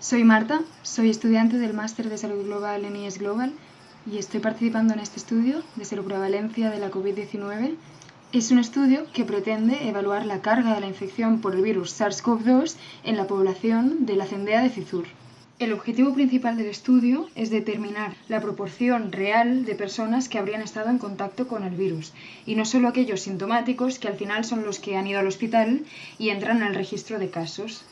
Soy Marta, soy estudiante del Máster de Salud Global en IES Global y estoy participando en este estudio de seroprevalencia de la COVID-19. Es un estudio que pretende evaluar la carga de la infección por el virus SARS-CoV-2 en la población de la cendea de Cizur. El objetivo principal del estudio es determinar la proporción real de personas que habrían estado en contacto con el virus, y no solo aquellos sintomáticos que al final son los que han ido al hospital y entran en el registro de casos.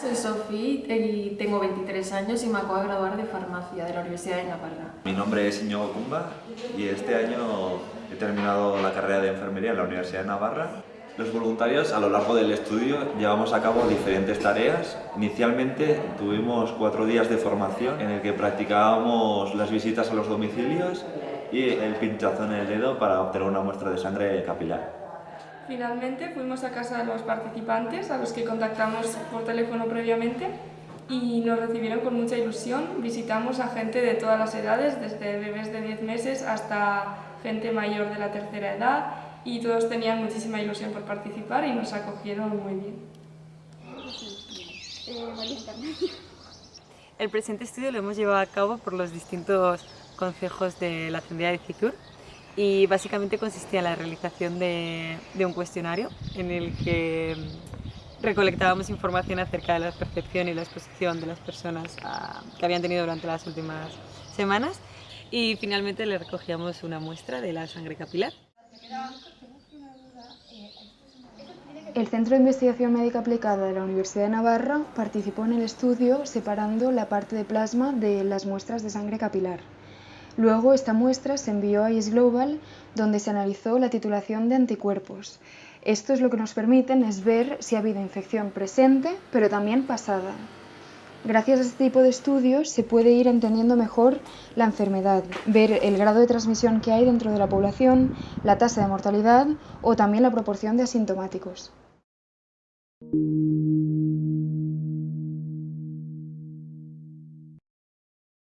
Soy Sofía y tengo 23 años y me acabo de graduar de farmacia de la Universidad de Navarra. Mi nombre es Iñigo Cumba y este año he terminado la carrera de enfermería en la Universidad de Navarra. Los voluntarios a lo largo del estudio llevamos a cabo diferentes tareas. Inicialmente tuvimos cuatro días de formación en el que practicábamos las visitas a los domicilios y el pinchazo en el dedo para obtener una muestra de sangre capilar. Finalmente fuimos a casa de los participantes, a los que contactamos por teléfono previamente, y nos recibieron con mucha ilusión. Visitamos a gente de todas las edades, desde bebés de 10 meses hasta gente mayor de la tercera edad, y todos tenían muchísima ilusión por participar y nos acogieron muy bien. El presente estudio lo hemos llevado a cabo por los distintos consejos de la Ascendencia de Citur y básicamente consistía en la realización de, un cuestionario en el que recolectábamos información acerca de la percepción y la exposición de las personas que habían tenido durante las últimas semanas y finalmente le recogíamos una muestra de la sangre capilar. El Centro de Investigación Médica Aplicada de la Universidad de Navarra participó en el estudio separando la parte de plasma de las muestras de sangre capilar. Luego esta muestra se envió a IS Global donde se analizó la titulación de anticuerpos. Esto es lo que nos permiten es ver si ha habido infección presente, pero también pasada. Gracias a este tipo de estudios se puede ir entendiendo mejor la enfermedad, ver el grado de transmisión que hay dentro de la población, la tasa de mortalidad o también la proporción de asintomáticos.